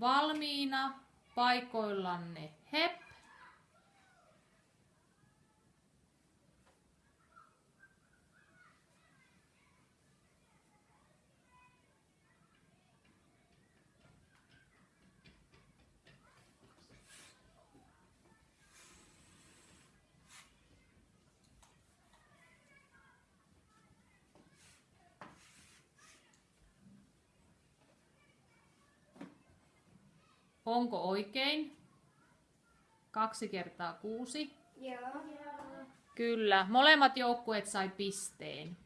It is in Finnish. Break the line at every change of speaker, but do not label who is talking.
valmiina paikoillanne. Hep. Onko oikein? Kaksi kertaa kuusi.
Joo.
Kyllä, molemmat joukkueet sai pisteen.